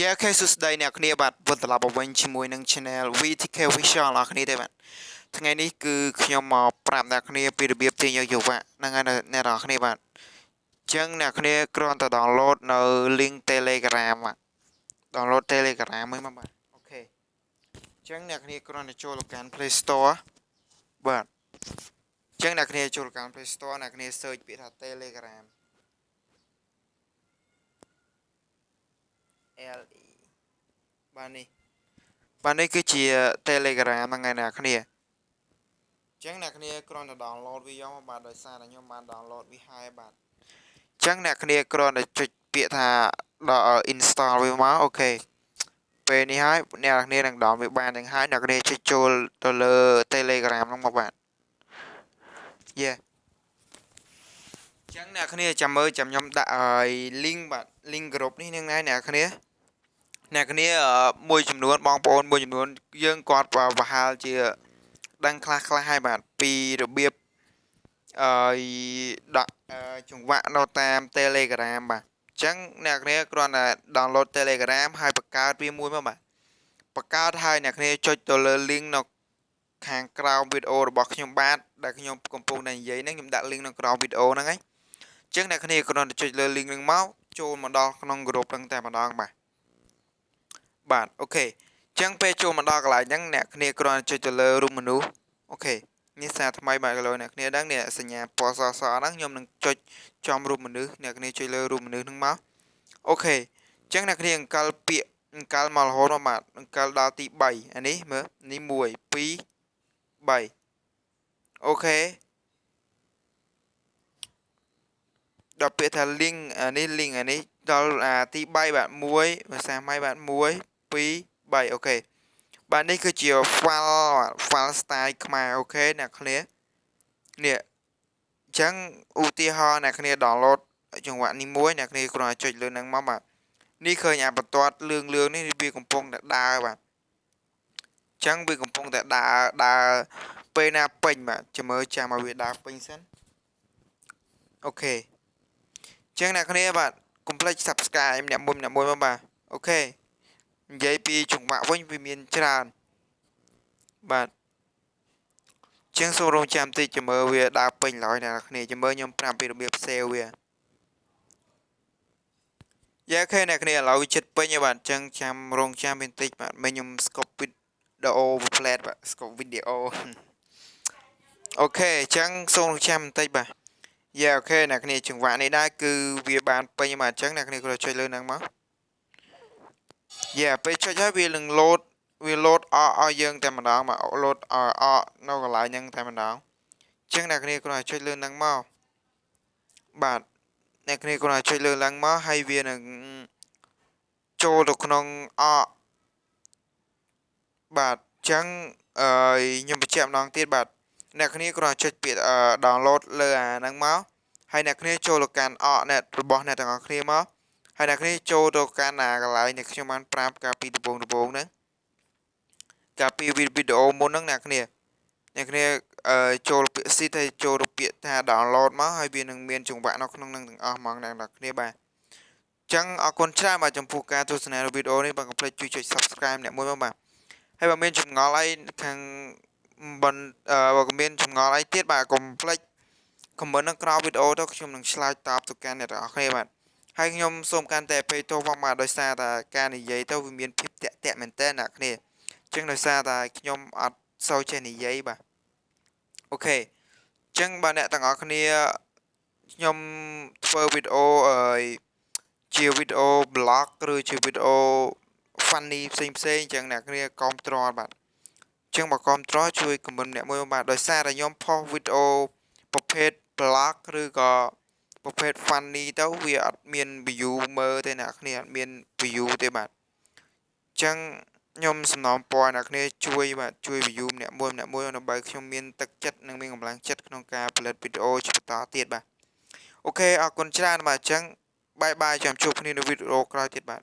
យ៉ាខេសួស្តីអ្នកគ្នាបាទវិលត្រឡប់មកវិញជាមួយនឹង Channel VTK Visual អ្នកគ្នាទេបាទថ្ងៃនេះគឺខ្ញុំមកប្រាប់អ្នកគ្នាពីរបៀបទាញយកយុវៈហ្នឹងហើយអ្នកនរគ្នាបាទអញ្ចឹងអ្នកគ្នាគ្រាន់តែ download នៅ link Telegram បាទ download Telegram ហ្នឹងមកបាទអូខេអញ្ចឹងអ្នកគ្នាគ្រាន់តែចូលទៅកាន់ Play Store បាទអញ្ចឹងអ្នកគ្នាចូលកាន់ Play Store អ្នកគ្នា search ពាក្យថា Telegram LE បាទនេះបាទនេះគឺជា Telegram ហ្នឹងឯអ្នកគ្នាអញ្ចឹងអ្នកគ្នាគ្រាន់តែ download វាយកមកបាទដោយសារតែខ្ញុំបាន download វាហើយបាទអញ្ចឹងអ្នកគ្នាគ្រាន់តែចុចពាក្យថាដល់ install វាមកអូខេពេលនេះហើយអ្នកគ្នានឹង download វាបានទាំងហើយអ្នកគ្នាចុចចូលទៅលើ Telegram ហ្នឹងមកបាទយេចឹងអ្នកគ្នាចាំមើលចាំខ្ញុំដាក់ឲ្យ link បាទ link group នេះនឹងណាអ្នកគ្នាអ្នកគ្នាមួយចំនួនបងប្អូនមួយចំនួនយើងគាត់ប្រហែលជាដឹងខ្លះខ្លះហើយបាទពីរបៀបអឺដាក់ចង្វាក់នៅតាម Telegram បាទអញ្ចឹងអ្នកគ្នាគ្រាន់តែ download Telegram ហើយបង្កើតវាមួយមកបាទបង្កើតហើយអ្នកគ្នាចុចទៅលើ link នៅខាងក្រោមវីដេអូរបស់ខ្ញុំបាទដែលខ្ញុំកំពុងតែនិយាយហ្នឹងខ្ញុំដាក់ link នៅក្រោមវីដេអូហ្នឹងហើយអញ្ចឹងអ្នកគ្នាគ្រាន់តែចុចលើ link ហ្នឹងមក ចូលមកដល់ក្នុង group ហ្នឹងតែម្ដងបាទបាទ OK អញ្ចឹងពេលចូលមកដល់កន្លែងហ្នឹងអ្នកគ្នាគ្រាន់តែចុចទៅលើរូបមនុស្ស OK នេះសារថ្មីបាទកន្លោអ្នកគ្នាដឹងនេះសញ្ញាពណ៌សសហ្នឹងខ្ញុំនឹងចុចចំរូបមនុស្សអ្នកគ្នាចុចលើរូបមនុស្សហ្នឹងមក OK អញ្ចឹងអ្នកគ្នាអង្កលពាក្យអង្កលមករហូតមកបាទអង្កលដល់ទី3អានេះមើលនេះ1 2 3 OK ដល់ពាក្យថា link អានេះ link អានេះដល់អាទី3បាទ1ភាសាម៉ៃបាទ1 2 3 OK បាទនេះគឺជា file file style ខ្មែរ OK អ្នកគ្នានេះអញ្ចឹងឧទាហរណ៍អ្នកគ្នា download ចង្វាក់នេះមួយអ្នកគ្នាគ្រាន់តែចុចលើហ្នឹងមកបាទនេះឃើញអាបន្ទាត់លឿងលឿងនេះវាកំពុងតែដើរបាទអញ្ចឹងវាកំពុងតែដើរដើរពេលណាពេញបាទចាំមើលចាំឲ្យវាដើរពេញសិនអូខេអញ្ចឹងអ្នកគ្នាបាទកុំភ្លេច Subscribe អ្នកមួយអ្នកមួយមកបាទអូខេនិយាយពីចង្វាក់វិញវាមានច្រើនបាទជាងសូមរងចាំតិចចាំមើលវាដើរពេញឡើយអ្នកគ្នាចាំមើលខ្ញុំប្រាប់ពីរបៀបសេវវាយ៉ាខេអ្នកគ្នាឥឡូវចិត្តពេញហើយបាទអញ្ចឹងចាំរងចាំបន្តិចបាទមិញខ្ញុំ scope វីដេអូ flat បាទ scope វីដេអូអូខេអញ្ចឹងសូមរងចាំបន្តិចបាទ យ៉ាអូខេអ្នកគ្នាចង្វាក់នេះដែរគឺវាបានពេញបាទអញ្ចឹងអ្នកគ្នាគ្រាន់ចុចលើហ្នឹងមកយ៉ាពេលចុចហើយវានឹង load វា load អកឲ្យយើងតែម្ដងមក load អកនៅកន្លែងហ្នឹងតែម្ដងអញ្ចឹងអ្នកគ្នាគ្រាន់តែចុចលើហ្នឹងមកបាទអ្នកគ្នាគ្រាន់តែចុចលើឡើងមកហើយវានឹងចូលទៅក្នុងអកបាទអញ្ចឹងអឺខ្ញុំបញ្ជាក់ម្ដងទៀតបាទ អ្នកគ្នាគ្រាន់តែចុចពាក្យ download លើអាហ្នឹងមកហើយអ្នកគ្នាចូលទៅកាន់អក net របស់អ្នកទាំងអស់គ្នាមកហើយអ្នកគ្នាចូលទៅកាន់អាកន្លែងដែលខ្ញុំបានប្រាប់កាលពីដំបូងដំបូងហ្នឹងកាលពីវីដេអូមុនហ្នឹងអ្នកគ្នាអ្នកគ្នាចូលពាក្យ seed ហើយចូលទៅពាក្យថា download មកហើយវានឹងមានចង្វាក់នៅក្នុងនឹងទាំងអស់ហ្មងអ្នកនរគ្នាបាទអញ្ចឹងអរគុណច្រើនបាទចំពោះការទស្សនាវីដេអូនេះបាទកុំភ្លេចជួយចុច subscribe អ្នកមួយមកបាទហើយបើមានចម្ងល់អីខាង បន្តបើមានចម្ងល់អីទៀតបាទកុំភ្លេច comment នៅក្រោមវីដេអូទៅខ្ញុំនឹងឆ្លើយតបទៅកាន់អ្នកទាំងអស់គ្នាបាទហើយខ្ញុំសូមកាន់តែពេកទោសផងបាទដោយសារតែការនិយាយទៅវាមានភាពតាក់តាក់មែនតើអ្នកគ្នាអញ្ចឹងដោយសារតែខ្ញុំអត់សូវចេះនិយាយបាទអូខេអញ្ចឹងបាទអ្នកទាំងអស់គ្នាខ្ញុំធ្វើវីដេអូអឺជាវីដេអូ blog ឬជាវីដេអូ funny ផ្សេងផ្សេងអញ្ចឹងអ្នកគ្នាគាំទ្របាទ អញ្ចឹងបើគាំទ្រជួយ comment អ្នកមួយបាទដោយសារតែខ្ញុំផុសវីដេអូប្រភេទ blog ឬក៏ប្រភេទ funny ទៅវាអត់មាន view មើលទេអ្នកគ្នាអត់មាន view ទេបាទអញ្ចឹងខ្ញុំសំណូមពរអ្នកគ្នាជួយបាទជួយ view ម្នាក់មួយម្នាក់មួយដើម្បីខ្ញុំមានទឹកចិត្តនិងមានកម្លាំងចិត្តក្នុងការផលិតវីដេអូជាបន្តទៀតបាទអូខេអរគុណច្រើនបាទអញ្ចឹងបាយបាយចាំជួបគ្នានៅវីដេអូក្រោយទៀតបាទ